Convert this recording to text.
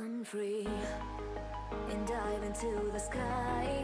Run and dive into the sky.